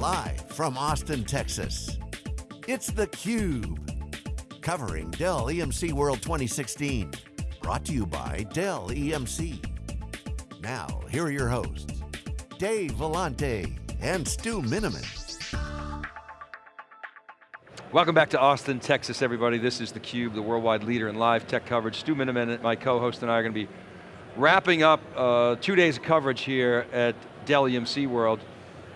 Live from Austin, Texas, it's theCUBE. Covering Dell EMC World 2016. Brought to you by Dell EMC. Now, here are your hosts, Dave Vellante and Stu Miniman. Welcome back to Austin, Texas, everybody. This is theCUBE, the worldwide leader in live tech coverage. Stu Miniman, my co-host, and I are going to be wrapping up uh, two days of coverage here at Dell EMC World.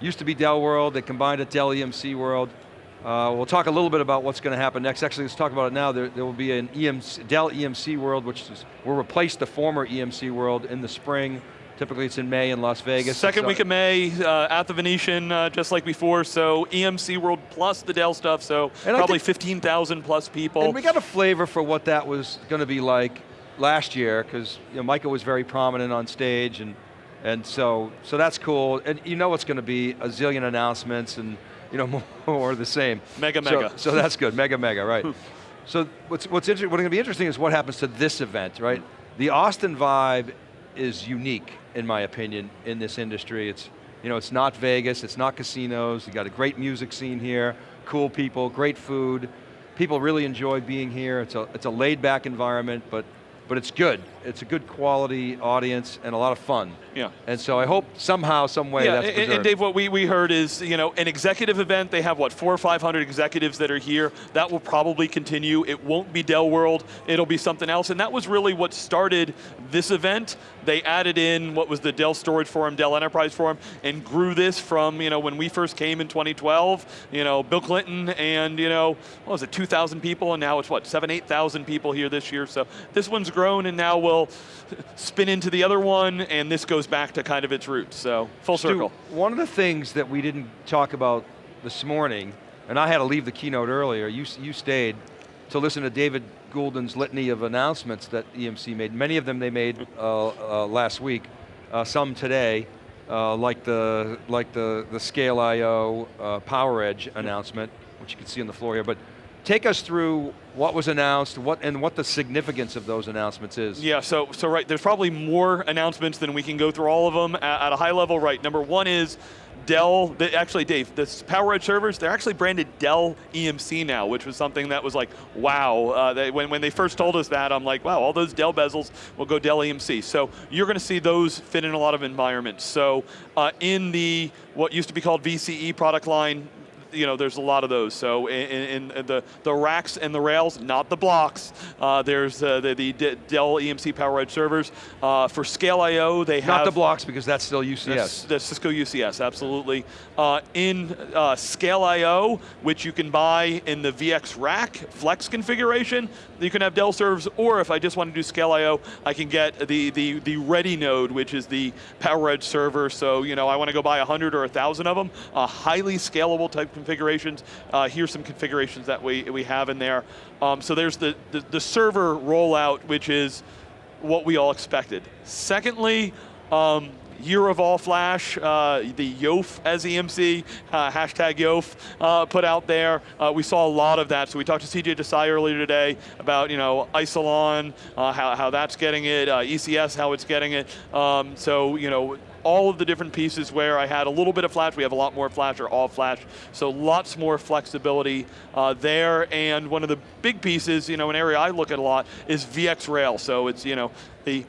Used to be Dell World, they combined it Dell EMC World. Uh, we'll talk a little bit about what's going to happen next. Actually, let's talk about it now. There, there will be an EMC, Dell EMC World, which is, will replace the former EMC World in the spring. Typically it's in May in Las Vegas. Second so week of May uh, at the Venetian, uh, just like before, so EMC World plus the Dell stuff, so and probably 15,000 plus people. And we got a flavor for what that was going to be like last year, because you know, Michael was very prominent on stage, and, and so, so that's cool. And you know it's going to be a zillion announcements, and you know, more the same. Mega, so, mega. So that's good, mega, mega, right. Hmm. so what's, what's, what's going to be interesting is what happens to this event, right? The Austin vibe is unique, in my opinion, in this industry. It's, you know, it's not Vegas, it's not casinos, you got a great music scene here, cool people, great food, people really enjoy being here, it's a, it's a laid back environment, but but it's good. It's a good quality audience and a lot of fun. Yeah. And so I hope somehow, some way yeah, that's and, and Dave, what we, we heard is, you know, an executive event, they have what, four or 500 executives that are here. That will probably continue. It won't be Dell World, it'll be something else. And that was really what started this event. They added in what was the Dell Storage Forum, Dell Enterprise Forum, and grew this from, you know, when we first came in 2012, you know, Bill Clinton and, you know, what was it, 2,000 people, and now it's what, seven, 8,000 people here this year. So this one's grown and now will spin into the other one and this goes back to kind of its roots, so full Stu, circle. One of the things that we didn't talk about this morning, and I had to leave the keynote earlier, you, you stayed to listen to David Goulden's litany of announcements that EMC made. Many of them they made uh, uh, last week, uh, some today, uh, like the like the, the Scale IO uh, PowerEdge announcement, which you can see on the floor here, but Take us through what was announced, what and what the significance of those announcements is. Yeah, so so right, there's probably more announcements than we can go through all of them at, at a high level. Right, number one is Dell, the, actually Dave, the PowerEdge servers, they're actually branded Dell EMC now, which was something that was like, wow. Uh, they, when, when they first told us that, I'm like, wow, all those Dell bezels will go Dell EMC. So you're going to see those fit in a lot of environments. So uh, in the, what used to be called VCE product line, you know, there's a lot of those. So in, in the, the racks and the rails, not the blocks, uh, there's uh, the, the, Dell EMC PowerEdge servers. Uh, for Scale IO, they not have- Not the blocks, because that's still UCS. That's, that's Cisco UCS, absolutely. Uh, in uh, Scale IO, which you can buy in the VX Rack Flex configuration, you can have Dell servers, or if I just want to do Scale IO, I can get the, the, the Ready node, which is the PowerEdge server. So, you know, I want to go buy 100 or 1,000 of them, a highly scalable type configurations. Uh, here's some configurations that we, we have in there. Um, so there's the, the, the, server rollout, which is what we all expected. Secondly, um, year of all flash, uh, the YOF as EMC, uh, hashtag YOF uh, put out there. Uh, we saw a lot of that. So we talked to CJ Desai earlier today about you know Isilon, uh, how, how that's getting it, uh, ECS, how it's getting it. Um, so you know all of the different pieces where I had a little bit of flash, we have a lot more flash or all flash, so lots more flexibility uh, there, and one of the big pieces, you know, an area I look at a lot is VxRail, so it's, you know, the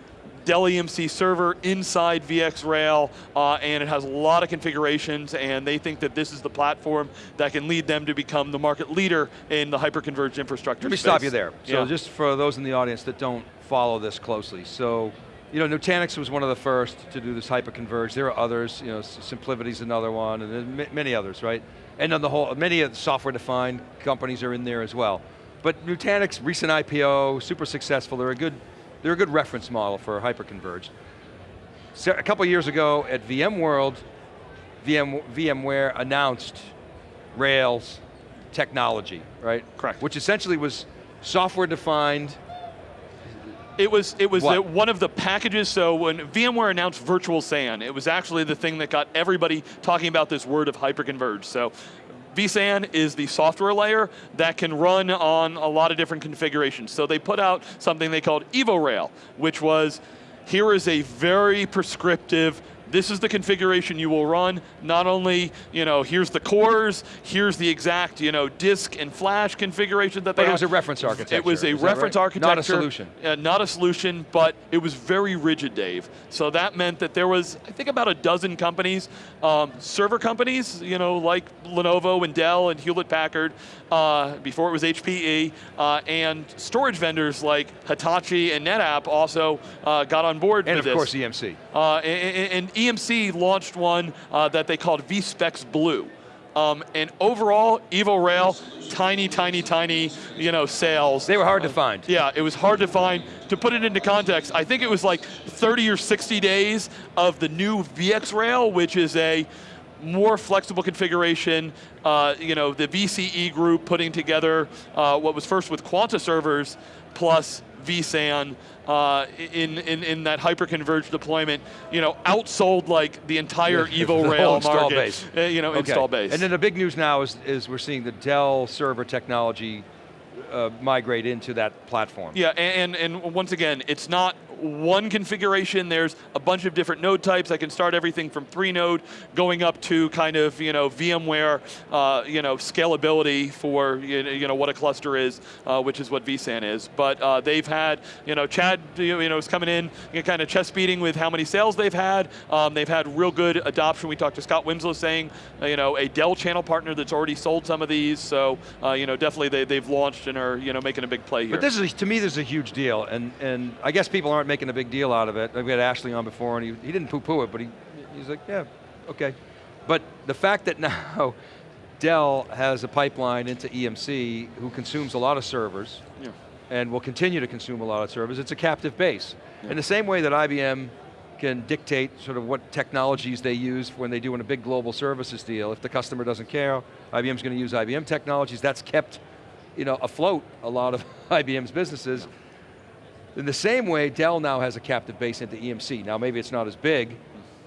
Dell EMC server inside VxRail, uh, and it has a lot of configurations, and they think that this is the platform that can lead them to become the market leader in the hyperconverged infrastructure Let me space. stop you there. So yeah. just for those in the audience that don't follow this closely, so you know, Nutanix was one of the first to do this hyperconverged. There are others, you know, SimpliVity's another one, and many others, right? And on the whole, many of the software-defined companies are in there as well. But Nutanix, recent IPO, super successful. They're a good they're a good reference model for hyperconverged. So a couple years ago at VMworld, VM, VMware announced Rails technology, right? Correct. Which essentially was software defined. It was it was the, one of the packages. So when VMware announced Virtual SAN, it was actually the thing that got everybody talking about this word of hyperconverged. So vSAN is the software layer that can run on a lot of different configurations. So they put out something they called EvoRail, which was, here is a very prescriptive this is the configuration you will run. Not only, you know, here's the cores, here's the exact, you know, disk and flash configuration that but they it was a reference architecture. It was a reference right? architecture. Not a solution. Uh, not a solution, but it was very rigid, Dave. So that meant that there was, I think about a dozen companies, um, server companies, you know, like Lenovo and Dell and Hewlett Packard, uh, before it was HPE, uh, and storage vendors like Hitachi and NetApp also uh, got on board and of this. course EMC. Uh, and, and EMC launched one uh, that they called VSPEX Blue. Um, and overall, Evo Rail, tiny, tiny, tiny, you know, sales. They were hard to find. Yeah, it was hard to find. To put it into context, I think it was like 30 or 60 days of the new VX Rail, which is a more flexible configuration. Uh, you know, the VCE group putting together uh, what was first with Quanta servers plus vSAN uh, in, in, in that hyperconverged deployment, you know, outsold like the entire Evo Rail install market. base. Uh, you know, Okay. install base. And then the big news now is, is we're seeing the Dell server technology uh, migrate into that platform. Yeah, and, and once again, it's not one configuration, there's a bunch of different node types. I can start everything from three node going up to kind of, you know, VMware, uh, you know, scalability for, you know, what a cluster is, uh, which is what vSAN is. But uh, they've had, you know, Chad, you know, is coming in, you know, kind of chest beating with how many sales they've had. Um, they've had real good adoption. We talked to Scott Winslow saying, uh, you know, a Dell channel partner that's already sold some of these. So, uh, you know, definitely they, they've launched and are, you know, making a big play here. But this is, to me, this is a huge deal, and, and I guess people aren't making a big deal out of it. We had Ashley on before, and he, he didn't poo-poo it, but he, he's like, yeah, okay. But the fact that now Dell has a pipeline into EMC who consumes a lot of servers, Yeah. and will continue to consume a lot of servers, it's a captive base. In the same way that IBM can dictate sort of what technologies they use when they do in a big global services deal. If the customer doesn't care, IBM's going to use IBM technologies. That's kept you know, afloat a lot of IBM's businesses. In the same way, Dell now has a captive base into EMC. Now maybe it's not as big,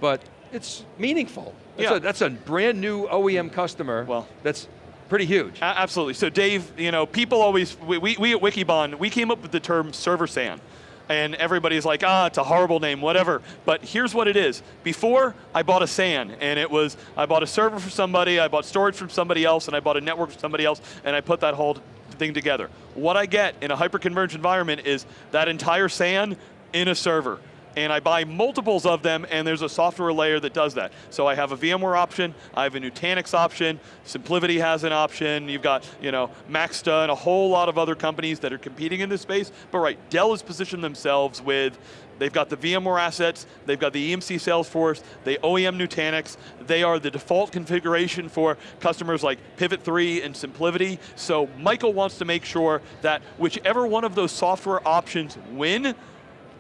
but it's meaningful. That's, Yeah. a, that's a brand new OEM customer Well- that's pretty huge. Absolutely. So Dave, you know, people always, we, we, we at Wikibon, we came up with the term server SAN. And everybody's like, ah, it's a horrible name, whatever. But here's what it is. Before, I bought a SAN, and it was, I bought a server for somebody, I bought storage from somebody else, and I bought a network from somebody else, and I put that whole thing together. What I get in a hyperconverged environment is that entire SAN in a server and I buy multiples of them, and there's a software layer that does that. So I have a VMware option, I have a Nutanix option, SimpliVity has an option, you've got, you know, Maxta and a whole lot of other companies that are competing in this space, but right, Dell has positioned themselves with They've got the VMware assets, they've got the EMC Salesforce, they OEM Nutanix, they are the default configuration for customers like Pivot 3 and SimpliVity. So Michael wants to make sure that whichever one of those software options win,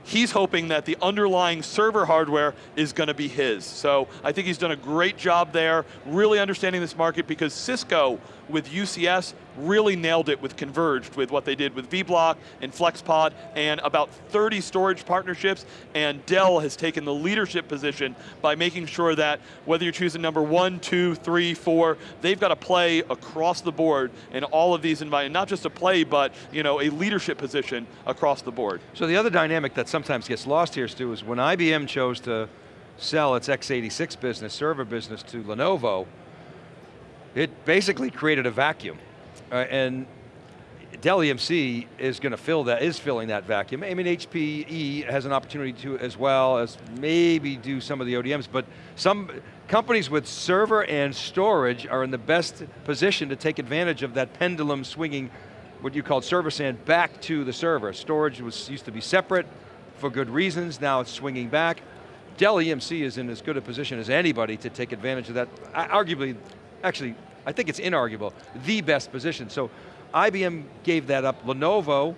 he's hoping that the underlying server hardware is going to be his. So I think he's done a great job there, really understanding this market because Cisco with UCS really nailed it with Converged, with what they did with vBlock and FlexPod and about 30 storage partnerships, and Dell has taken the leadership position by making sure that whether you're choosing number one, two, three, four, they've got to play across the board in all of these environments, not just a play, but you know, a leadership position across the board. So the other dynamic that sometimes gets lost here, Stu, is when IBM chose to sell its x86 business, server business to Lenovo, it basically created a vacuum. Uh, and Dell EMC is going to fill that, is filling that vacuum. I mean, HPE has an opportunity to as well as maybe do some of the ODMs, but some companies with server and storage are in the best position to take advantage of that pendulum swinging what you called server SAN back to the server. Storage was used to be separate for good reasons, now it's swinging back. Dell EMC is in as good a position as anybody to take advantage of that. Arguably, actually, I think it's inarguable, the best position. So IBM gave that up. Lenovo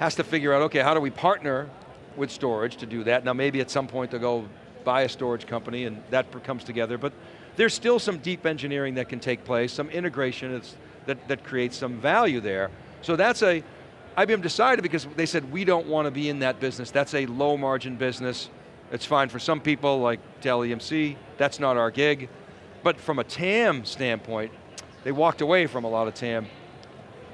has to figure out, okay, how do we partner with storage to do that? Now maybe at some point they'll go buy a storage company and that comes together, but there's still some deep engineering that can take place, some integration that, that creates some value there. So that's a, IBM decided because they said we don't want to be in that business, that's a low margin business. It's fine for some people like Dell EMC, that's not our gig. But from a TAM standpoint, they walked away from a lot of TAM.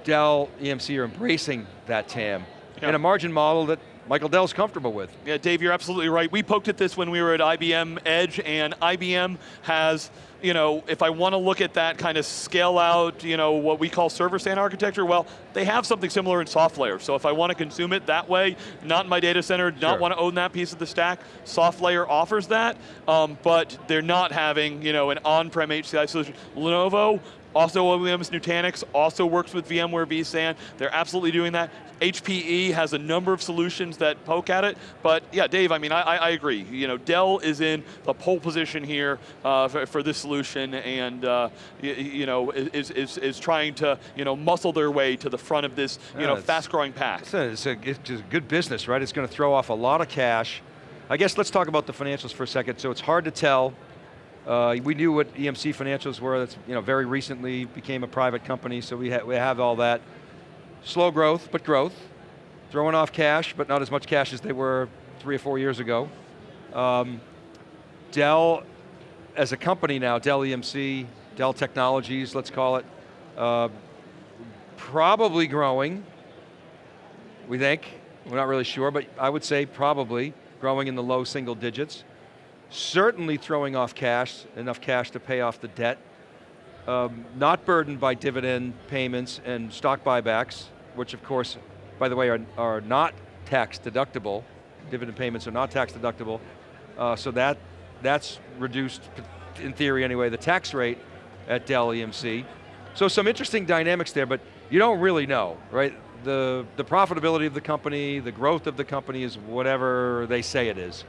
Dell, EMC are embracing that TAM Yeah. in a margin model that Michael Dell's comfortable with. Yeah, Dave, you're absolutely right. We poked at this when we were at IBM Edge, and IBM has you know, if I want to look at that kind of scale out, you know, what we call server SAN architecture, well, they have something similar in SoftLayer. So if I want to consume it that way, not in my data center, not sure. want to own that piece of the stack, SoftLayer offers that, um, but they're not having, you know, an on-prem HCI solution. Lenovo, also OEM's Nutanix, also works with VMware vSAN. They're absolutely doing that. HPE has a number of solutions that poke at it, but yeah, Dave, I mean, I, I agree. You know, Dell is in the pole position here uh, for, for, this solution, and uh, you, you, know, is, is, is trying to you know muscle their way to the front of this you yeah, know fast-growing pack. It's a, it's, a, it's a good business, right? It's going to throw off a lot of cash. I guess let's talk about the financials for a second. So it's hard to tell. Uh, we knew what EMC financials were. That's you know very recently became a private company, so we, ha we have all that. Slow growth, but growth. Throwing off cash, but not as much cash as they were three or four years ago. Um, Dell, as a company now, Dell EMC, Dell Technologies, let's call it, uh, probably growing, we think. We're not really sure, but I would say probably growing in the low single digits. Certainly throwing off cash, enough cash to pay off the debt um, not burdened by dividend payments and stock buybacks, which of course, by the way, are, are not tax deductible. Dividend payments are not tax deductible. Uh, so that, that's reduced, in theory anyway, the tax rate at Dell EMC. So some interesting dynamics there, but you don't really know, right? The, the profitability of the company, the growth of the company is whatever they say it is.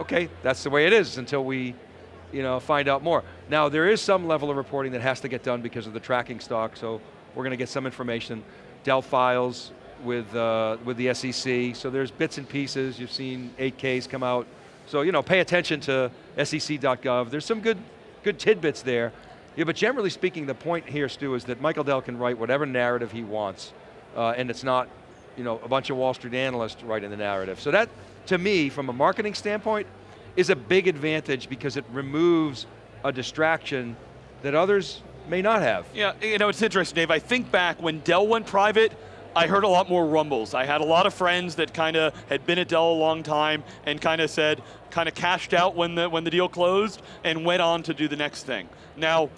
Okay, that's the way it is until we you know, find out more. Now there is some level of reporting that has to get done because of the tracking stock, so we're going to get some information. Dell files with, uh, with the SEC, so there's bits and pieces, you've seen 8Ks come out. So you know, pay attention to sec.gov. There's some good, good tidbits there. Yeah, but generally speaking, the point here, Stu, is that Michael Dell can write whatever narrative he wants, uh, and it's not you know, a bunch of Wall Street analysts writing the narrative. So that, to me, from a marketing standpoint, is a big advantage because it removes a distraction that others may not have. Yeah, you know, it's interesting, Dave. I think back when Dell went private, I heard a lot more rumbles. I had a lot of friends that kind of had been at Dell a long time and kind of said, kind of cashed out when the, when the deal closed and went on to do the next thing. Now,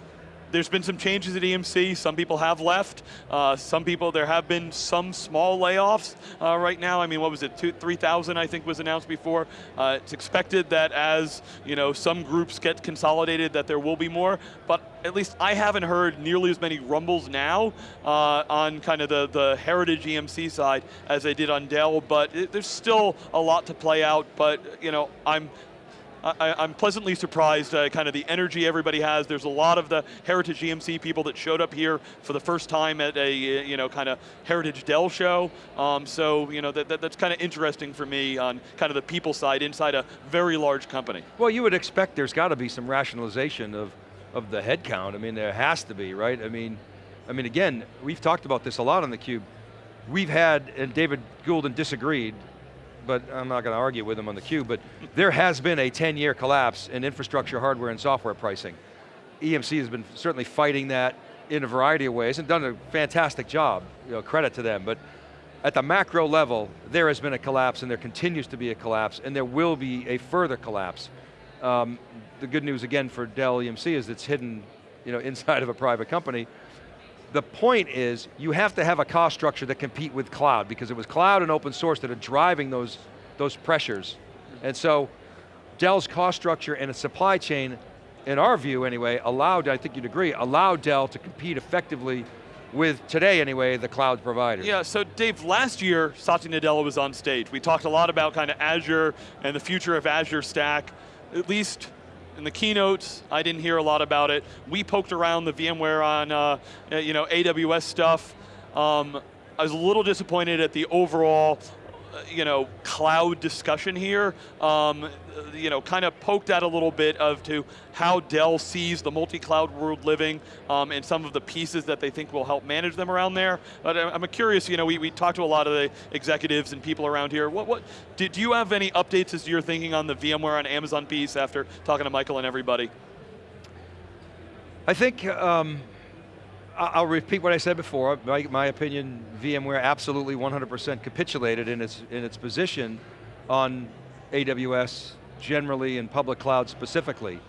there's been some changes at EMC. Some people have left. Uh, some people, there have been some small layoffs uh, right now. I mean, what was it, 3,000 I think was announced before. Uh, it's expected that as you know, some groups get consolidated that there will be more, but at least I haven't heard nearly as many rumbles now uh, on kind of the, the heritage EMC side as I did on Dell, but it, there's still a lot to play out, but you know, I'm I, am pleasantly surprised, uh, kind of the energy everybody has. There's a lot of the Heritage EMC people that showed up here for the first time at a, you know, kind of Heritage Dell show. Um, so, you know, that, that that's kind of interesting for me on kind of the people side inside a very large company. Well, you would expect there's got to be some rationalization of, of the headcount. I mean, there has to be, right? I mean, I mean, again, we've talked about this a lot on theCUBE. We've had, and David Goulden disagreed, but I'm not going to argue with them on the cube, but there has been a 10-year collapse in infrastructure, hardware, and software pricing. EMC has been certainly fighting that in a variety of ways and done a fantastic job, you know, credit to them, but at the macro level, there has been a collapse and there continues to be a collapse and there will be a further collapse. Um, the good news again for Dell EMC is it's hidden you know, inside of a private company, the point is, you have to have a cost structure that compete with cloud, because it was cloud and open source that are driving those, those pressures. And so, Dell's cost structure and its supply chain, in our view anyway, allowed, I think you'd agree, allowed Dell to compete effectively with, today anyway, the cloud providers. Yeah, so Dave, last year, Satya Nadella was on stage. We talked a lot about kind of Azure and the future of Azure Stack. At least in the keynotes, I didn't hear a lot about it. We poked around the VMware on uh, you know, AWS stuff. Um, I was a little disappointed at the overall you know, cloud discussion here, um, you know, kind of poked at a little bit of to how Dell sees the multi-cloud world living um, and some of the pieces that they think will help manage them around there. But I'm curious, you know, we, we talked to a lot of the executives and people around here. What, what, did you have any updates as to your thinking on the VMware on Amazon piece after talking to Michael and everybody? I think, um, I'll repeat what I said before. My, my opinion, VMware absolutely 100% capitulated in its, in its position on AWS generally and public cloud specifically.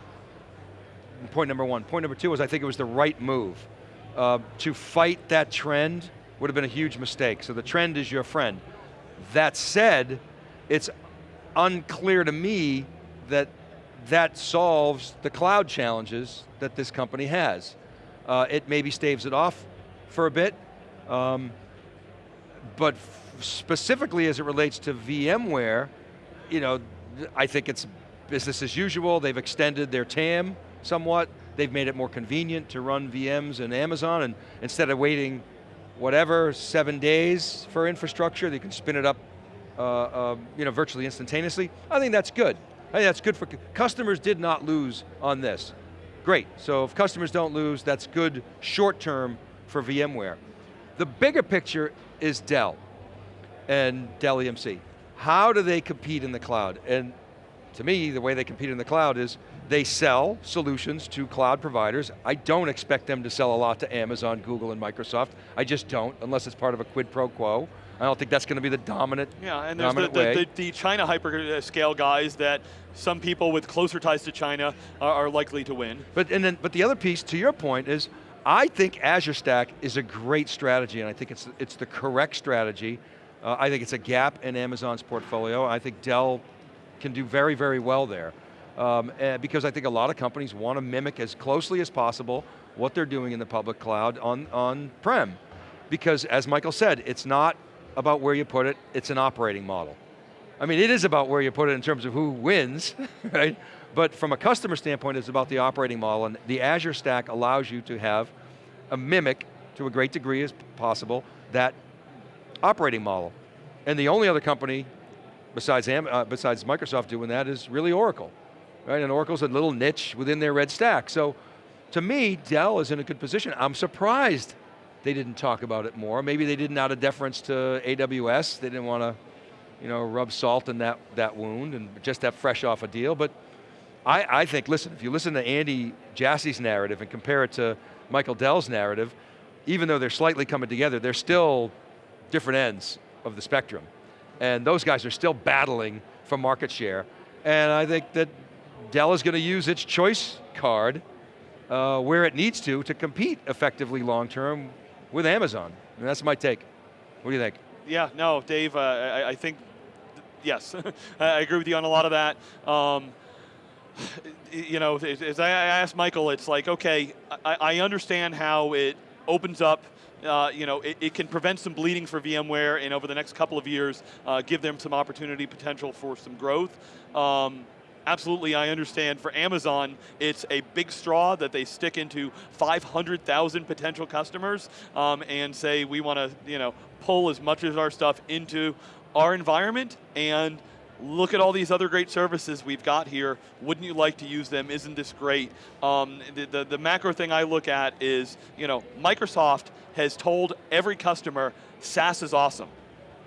Point number one. Point number two is I think it was the right move. Uh, to fight that trend would have been a huge mistake. So the trend is your friend. That said, it's unclear to me that that solves the cloud challenges that this company has. Uh, it maybe staves it off for a bit, um, but specifically as it relates to VMware, you know, I think it's business as usual. They've extended their TAM somewhat. They've made it more convenient to run VMs in Amazon, and instead of waiting whatever, seven days for infrastructure, they can spin it up uh, uh, you know, virtually instantaneously. I think that's good. I think that's good for, customers did not lose on this. Great, so if customers don't lose, that's good short term for VMware. The bigger picture is Dell and Dell EMC. How do they compete in the cloud? And to me, the way they compete in the cloud is they sell solutions to cloud providers. I don't expect them to sell a lot to Amazon, Google, and Microsoft. I just don't, unless it's part of a quid pro quo. I don't think that's going to be the dominant Yeah, and there's the, the, the, China hyperscale guys that some people with closer ties to China are, are, likely to win. But, and then, but the other piece, to your point, is I think Azure Stack is a great strategy, and I think it's, it's the correct strategy. Uh, I think it's a gap in Amazon's portfolio. I think Dell can do very, very well there. Um, because I think a lot of companies want to mimic as closely as possible what they're doing in the public cloud on, on prem. Because as Michael said, it's not about where you put it, it's an operating model. I mean, it is about where you put it in terms of who wins, right? But from a customer standpoint, it's about the operating model, and the Azure Stack allows you to have a mimic, to a great degree as possible, that operating model. And the only other company besides, uh, besides Microsoft doing that is really Oracle. Right, and Oracle's a little niche within their red stack. So to me, Dell is in a good position. I'm surprised they didn't talk about it more. Maybe they didn't out of deference to AWS. They didn't want to you know, rub salt in that, that wound and just have fresh off a deal. But I, I think, listen, if you listen to Andy Jassy's narrative and compare it to Michael Dell's narrative, even though they're slightly coming together, they're still different ends of the spectrum. And those guys are still battling for market share. And I think that Dell is going to use its choice card uh, where it needs to to compete effectively long term with Amazon. And that's my take. What do you think? Yeah, no, Dave, uh, I, I, think, yes, I agree with you on a lot of that. Um, you know, as I asked Michael, it's like, okay, I, I understand how it opens up uh, you know, it, it, can prevent some bleeding for VMware and over the next couple of years, uh, give them some opportunity potential for some growth. Um, absolutely, I understand for Amazon, it's a big straw that they stick into 500,000 potential customers um, and say we want to, you know, pull as much of our stuff into our environment and look at all these other great services we've got here. Wouldn't you like to use them? Isn't this great? Um, the, the, the macro thing I look at is, you know, Microsoft has told every customer SaaS is awesome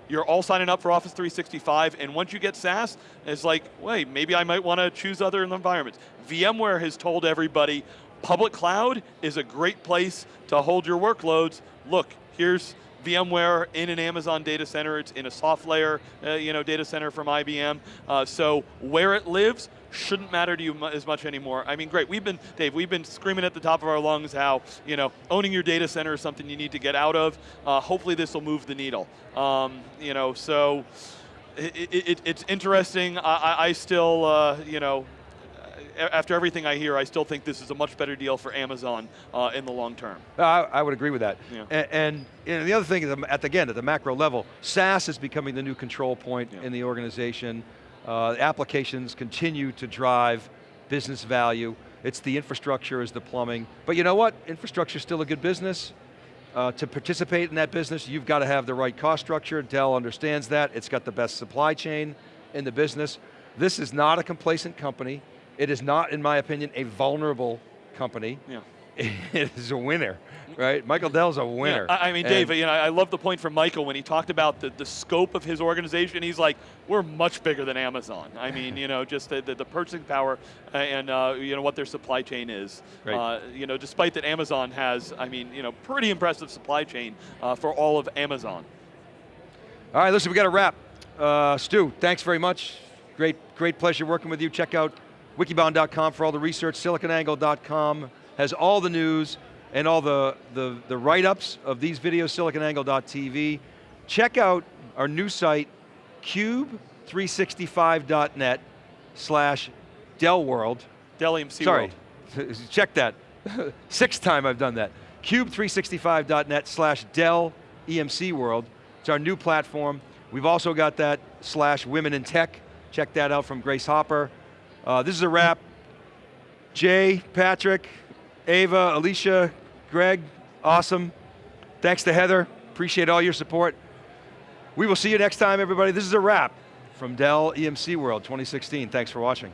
you're all signing up for Office 365, and once you get SaaS, it's like, wait, maybe I might want to choose other environments. VMware has told everybody, public cloud is a great place to hold your workloads. Look, here's VMware in an Amazon data center. It's in a SoftLayer, uh, you know, data center from IBM. Uh, so where it lives shouldn't matter to you as much anymore. I mean, great. We've been, Dave, we've been screaming at the top of our lungs how, you know, owning your data center is something you need to get out of. Uh, hopefully this will move the needle. Um, you know, so it, it, it's interesting. I, I still, uh, you know, after everything I hear, I still think this is a much better deal for Amazon uh, in the long term. I, I would agree with that. Yeah. And, and you know, the other thing is, at the, again, at the macro level, SaaS is becoming the new control point yeah. in the organization. Uh, applications continue to drive business value. It's the infrastructure is the plumbing. But you know what? Infrastructure is still a good business. Uh, to participate in that business, you've got to have the right cost structure. Dell understands that. It's got the best supply chain in the business. This is not a complacent company. It is not, in my opinion, a vulnerable company. Yeah. is a winner, right? Michael Dell's a winner. Yeah, I mean, And- Dave, you know, I love the point from Michael when he talked about the, the scope of his organization. He's like, we're much bigger than Amazon. I mean, you know, just the, the, the purchasing power and, uh, you know, what their supply chain is. Right. Uh, you know, despite that Amazon has, I mean, you know, pretty impressive supply chain uh, for all of Amazon. All right, listen, we got to wrap. Uh, Stu, thanks very much. Great, great pleasure working with you. Check out wikibon.com for all the research. Siliconangle.com has all the news and all the, the, the write-ups of these videos, siliconangle.tv. Check out our new site, cube365.net slash Dell World. Dell EMC Sorry, World. check that. Sixth time I've done that. Cube365.net slash Dell EMC World. It's our new platform. We've also got that slash Women in Tech. Check that out from Grace Hopper. Uh, this is a wrap. Jay, Patrick, Ava, Alicia, Greg, awesome. Thanks to Heather. Appreciate all your support. We will see you next time, everybody. This is a wrap from Dell EMC World 2016. Thanks for watching.